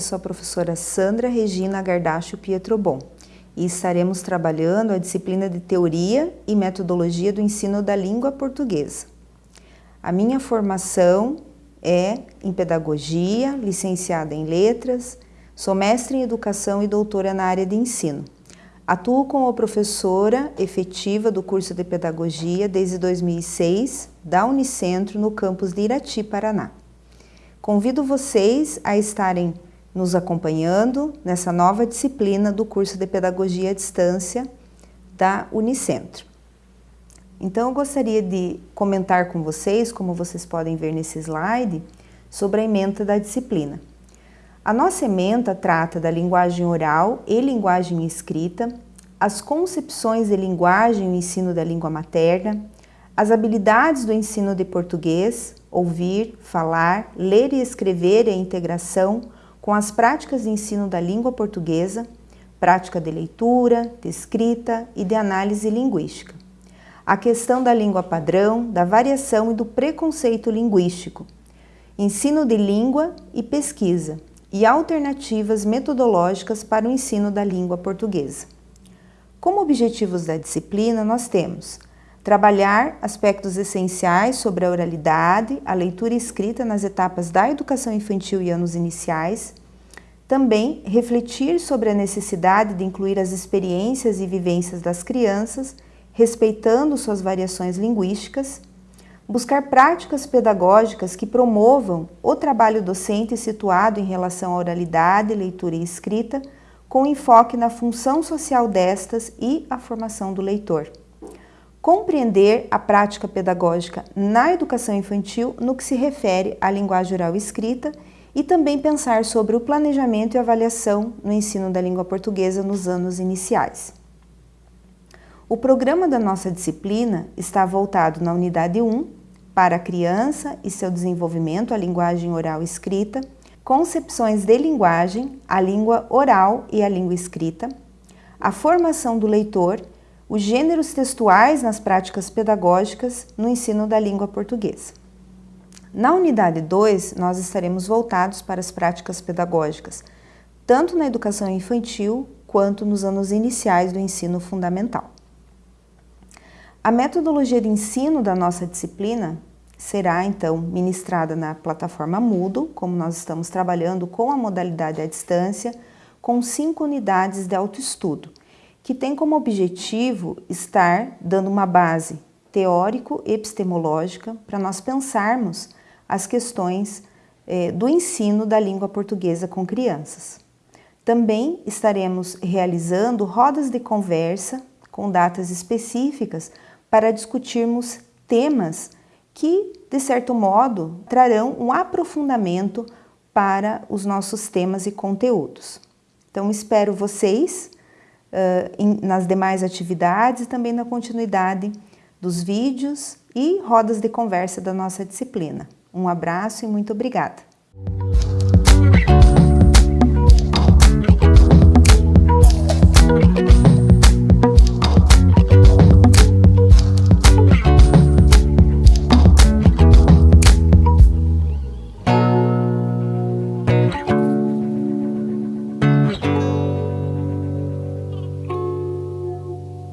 sou a professora Sandra Regina Gardacho Pietrobon e estaremos trabalhando a disciplina de Teoria e Metodologia do Ensino da Língua Portuguesa. A minha formação é em Pedagogia, licenciada em Letras, sou mestre em Educação e doutora na área de Ensino. Atuo como professora efetiva do curso de Pedagogia desde 2006 da Unicentro no campus de Irati, Paraná. Convido vocês a estarem nos acompanhando nessa nova disciplina do curso de Pedagogia à Distância da Unicentro. Então, eu gostaria de comentar com vocês, como vocês podem ver nesse slide, sobre a ementa da disciplina. A nossa ementa trata da linguagem oral e linguagem escrita, as concepções de linguagem e ensino da língua materna, as habilidades do ensino de português, ouvir, falar, ler e escrever e a integração com as práticas de ensino da língua portuguesa, prática de leitura, de escrita e de análise linguística. A questão da língua padrão, da variação e do preconceito linguístico, ensino de língua e pesquisa e alternativas metodológicas para o ensino da língua portuguesa. Como objetivos da disciplina, nós temos Trabalhar aspectos essenciais sobre a oralidade, a leitura escrita nas etapas da educação infantil e anos iniciais. Também refletir sobre a necessidade de incluir as experiências e vivências das crianças, respeitando suas variações linguísticas. Buscar práticas pedagógicas que promovam o trabalho docente situado em relação à oralidade, leitura e escrita, com enfoque na função social destas e a formação do leitor compreender a prática pedagógica na educação infantil no que se refere à linguagem oral escrita e também pensar sobre o planejamento e avaliação no ensino da língua portuguesa nos anos iniciais. O programa da nossa disciplina está voltado na unidade 1 para a criança e seu desenvolvimento, a linguagem oral escrita, concepções de linguagem, a língua oral e a língua escrita, a formação do leitor os gêneros textuais nas práticas pedagógicas no ensino da língua portuguesa. Na unidade 2, nós estaremos voltados para as práticas pedagógicas, tanto na educação infantil quanto nos anos iniciais do ensino fundamental. A metodologia de ensino da nossa disciplina será, então, ministrada na plataforma Moodle, como nós estamos trabalhando com a modalidade à distância, com cinco unidades de autoestudo, que tem como objetivo estar dando uma base teórico-epistemológica para nós pensarmos as questões eh, do ensino da língua portuguesa com crianças. Também estaremos realizando rodas de conversa com datas específicas para discutirmos temas que, de certo modo, trarão um aprofundamento para os nossos temas e conteúdos. Então, espero vocês nas demais atividades e também na continuidade dos vídeos e rodas de conversa da nossa disciplina. Um abraço e muito obrigada!